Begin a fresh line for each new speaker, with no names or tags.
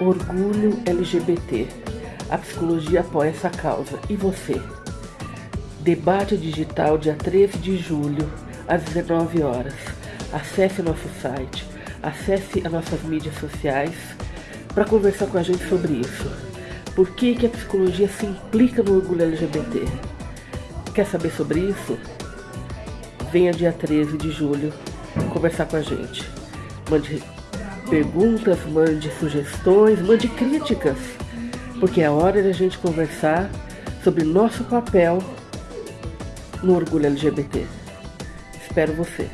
Orgulho LGBT. A psicologia apoia essa causa. E você? Debate digital dia 13 de julho, às 19 horas. Acesse nosso site, acesse as nossas mídias sociais para conversar com a gente sobre isso. Por que, que a psicologia se implica no orgulho LGBT? Quer saber sobre isso? Venha dia 13 de julho conversar com a gente. Mande perguntas, mande sugestões, mande críticas, porque é hora de a gente conversar sobre nosso papel no orgulho LGBT. Espero você.